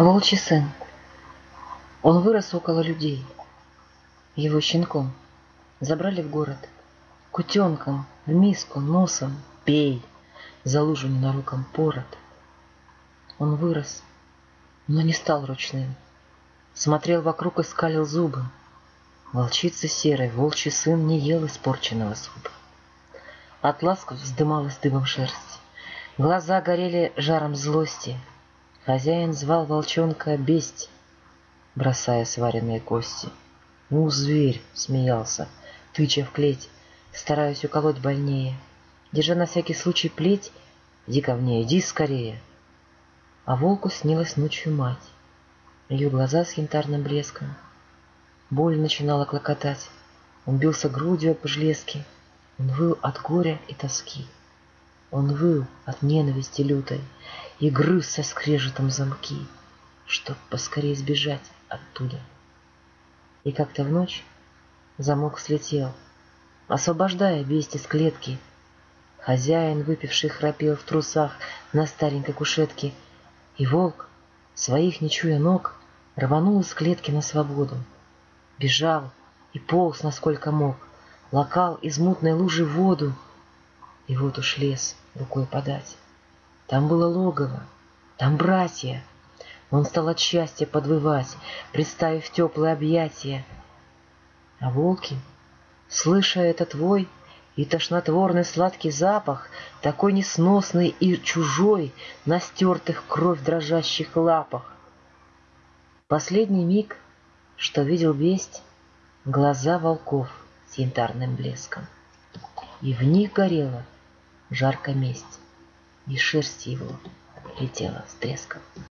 Волчий сын. Он вырос около людей. Его щенком забрали в город. Кутенком, в миску, носом, пей, за лужу ненаруком пород. Он вырос, но не стал ручным. Смотрел вокруг и скалил зубы. Волчица серой, волчий сын не ел испорченного супа. От ласков вздымалась дыбом шерсть. Глаза горели жаром злости — Хозяин звал волчонка бесть, бросая сваренные кости. «Ну, зверь!» — смеялся, тыча в клеть, стараясь уколоть больнее. Держа на всякий случай плеть, иди ко мне, иди скорее. А волку снилась ночью мать, ее глаза с янтарным блеском. Боль начинала клокотать, он бился грудью об железки, он выл от горя и тоски. Он выл от ненависти лютой и грыз со скрежетом замки, чтоб поскорее сбежать оттуда. И как-то в ночь замок слетел, освобождая бесть из клетки. Хозяин, выпивший, храпел в трусах на старенькой кушетке, и волк, своих не чуя ног, рванул из клетки на свободу. Бежал и полз, насколько мог, лакал из мутной лужи воду, и вот уж лес рукой подать. Там было логово, там братья. Он стал от счастья подвывать, представив теплые объятия. А волки, слыша этот вой и тошнотворный сладкий запах, такой несносный и чужой на стертых кровь дрожащих лапах. Последний миг, что видел весть, глаза волков с янтарным блеском. И в них горела жарко месть и шерсть его летела с треском.